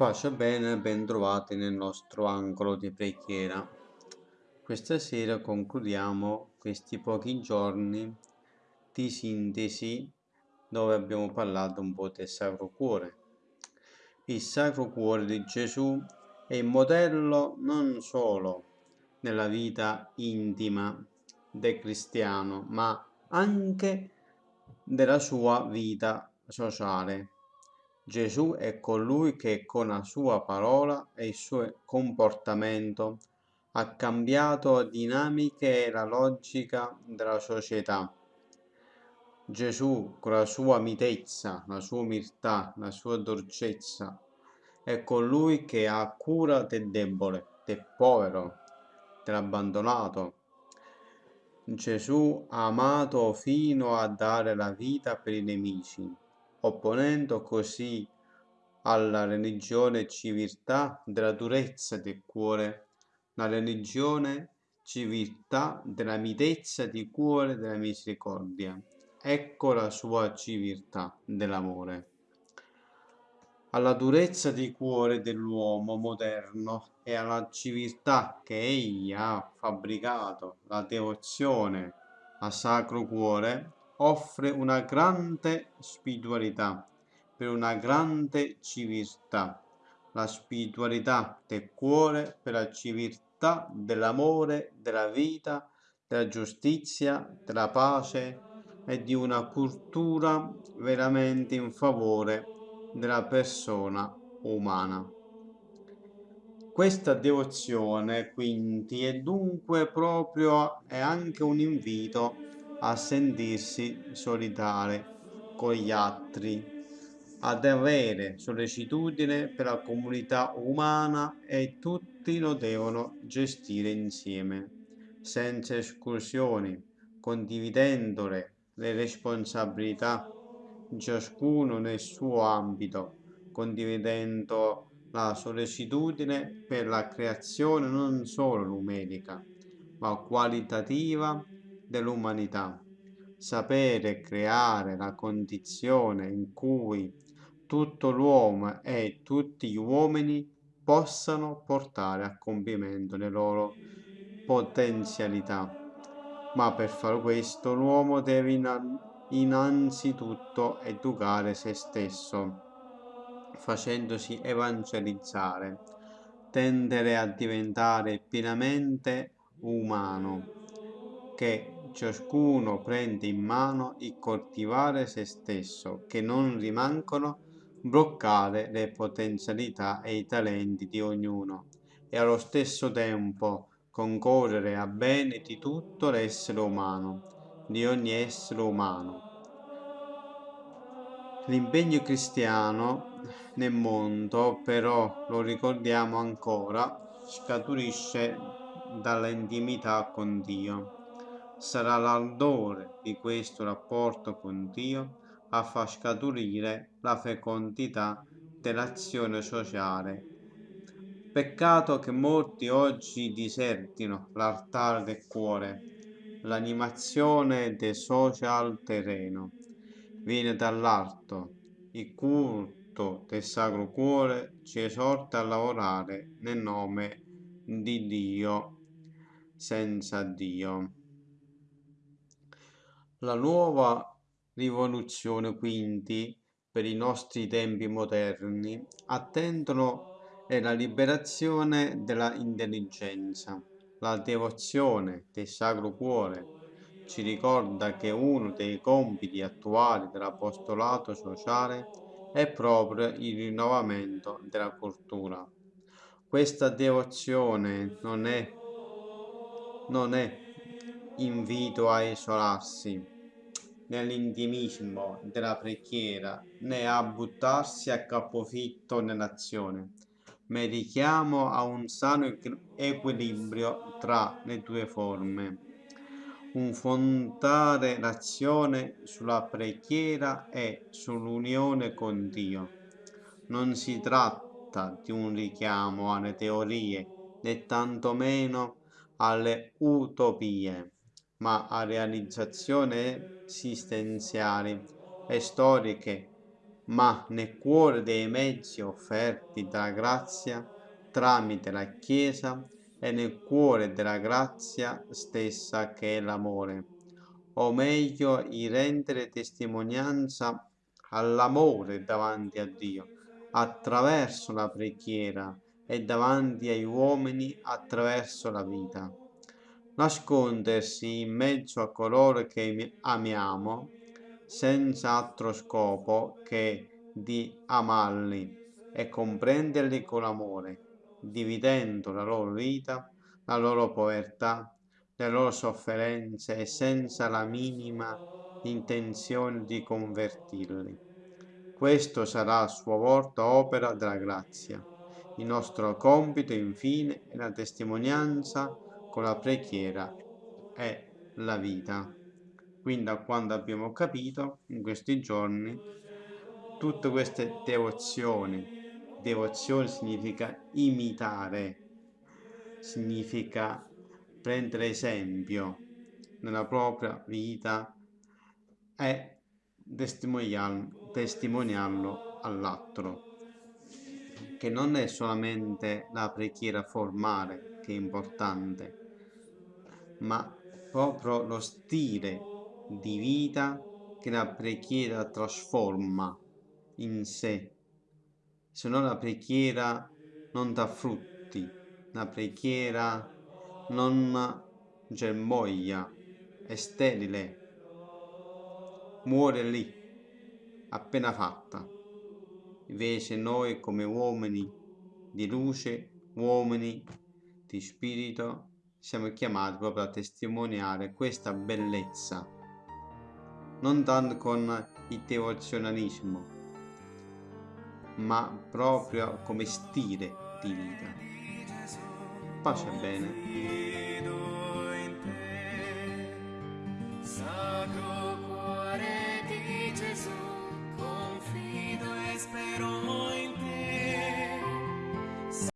Pace bene, ben trovati nel nostro angolo di preghiera. Questa sera concludiamo questi pochi giorni di sintesi dove abbiamo parlato un po' del Sacro Cuore. Il Sacro Cuore di Gesù è il modello non solo nella vita intima del cristiano, ma anche della sua vita sociale Gesù è colui che con la sua parola e il suo comportamento ha cambiato dinamiche e la logica della società. Gesù, con la sua mitezza, la sua umiltà, la sua dolcezza, è colui che ha cura del debole, del povero, dell'abbandonato. Gesù ha amato fino a dare la vita per i nemici opponendo così alla religione civiltà della durezza del cuore, la religione civiltà della mitezza di cuore della misericordia. Ecco la sua civiltà dell'amore. Alla durezza di cuore dell'uomo moderno e alla civiltà che egli ha fabbricato, la devozione a Sacro Cuore, offre una grande spiritualità per una grande civiltà, la spiritualità del cuore per la civiltà dell'amore, della vita, della giustizia, della pace e di una cultura veramente in favore della persona umana. Questa devozione quindi è dunque proprio è anche un invito a sentirsi solitari con gli altri, ad avere sollecitudine per la comunità umana e tutti lo devono gestire insieme, senza esclusioni, condividendole le responsabilità, ciascuno nel suo ambito, condividendo la sollecitudine per la creazione non solo numerica, ma qualitativa dell'umanità. Sapere creare la condizione in cui tutto l'uomo e tutti gli uomini possano portare a compimento le loro potenzialità. Ma per fare questo l'uomo deve innanzitutto educare se stesso, facendosi evangelizzare, tendere a diventare pienamente umano, che ciascuno prende in mano il coltivare se stesso, che non rimangono bloccare le potenzialità e i talenti di ognuno e allo stesso tempo concorrere a bene di tutto l'essere umano, di ogni essere umano. L'impegno cristiano nel mondo, però, lo ricordiamo ancora, scaturisce dall'intimità con Dio sarà l'ardore di questo rapporto con Dio a far scaturire la fecondità dell'azione sociale. Peccato che molti oggi disertino l'altare del cuore, l'animazione del social terreno. Viene dall'alto, il culto del Sacro Cuore ci esorta a lavorare nel nome di Dio senza Dio. La nuova rivoluzione quindi per i nostri tempi moderni attendono è la liberazione della intelligenza. La devozione del Sacro Cuore ci ricorda che uno dei compiti attuali dell'apostolato sociale è proprio il rinnovamento della cultura. Questa devozione non è, non è invito a isolarsi nell'intimismo della preghiera né a buttarsi a capofitto nell'azione, ma richiamo a un sano equilibrio tra le due forme. Un fondare l'azione sulla preghiera e sull'unione con Dio. Non si tratta di un richiamo alle teorie né tantomeno alle utopie ma a realizzazioni esistenziali e storiche ma nel cuore dei mezzi offerti dalla grazia tramite la Chiesa e nel cuore della grazia stessa che è l'amore, o meglio il rendere testimonianza all'amore davanti a Dio attraverso la preghiera e davanti agli uomini attraverso la vita. Nascondersi in mezzo a coloro che amiamo senza altro scopo che di amarli e comprenderli con amore, dividendo la loro vita, la loro povertà, le loro sofferenze e senza la minima intenzione di convertirli. Questo sarà a sua volta opera della grazia. Il nostro compito, infine, è la testimonianza con la preghiera e la vita. Quindi da quando abbiamo capito in questi giorni tutte queste devozioni, devozione significa imitare, significa prendere esempio nella propria vita e testimoniarlo, testimoniarlo all'altro che non è solamente la preghiera formale che è importante ma proprio lo stile di vita che la preghiera trasforma in sé. Se no la preghiera non dà frutti, la preghiera non germoglia, è sterile, muore lì, appena fatta. Invece noi come uomini di luce, uomini di spirito, siamo chiamati proprio a testimoniare questa bellezza, non tanto con il devozionalismo, ma proprio come stile di vita. Pace bene.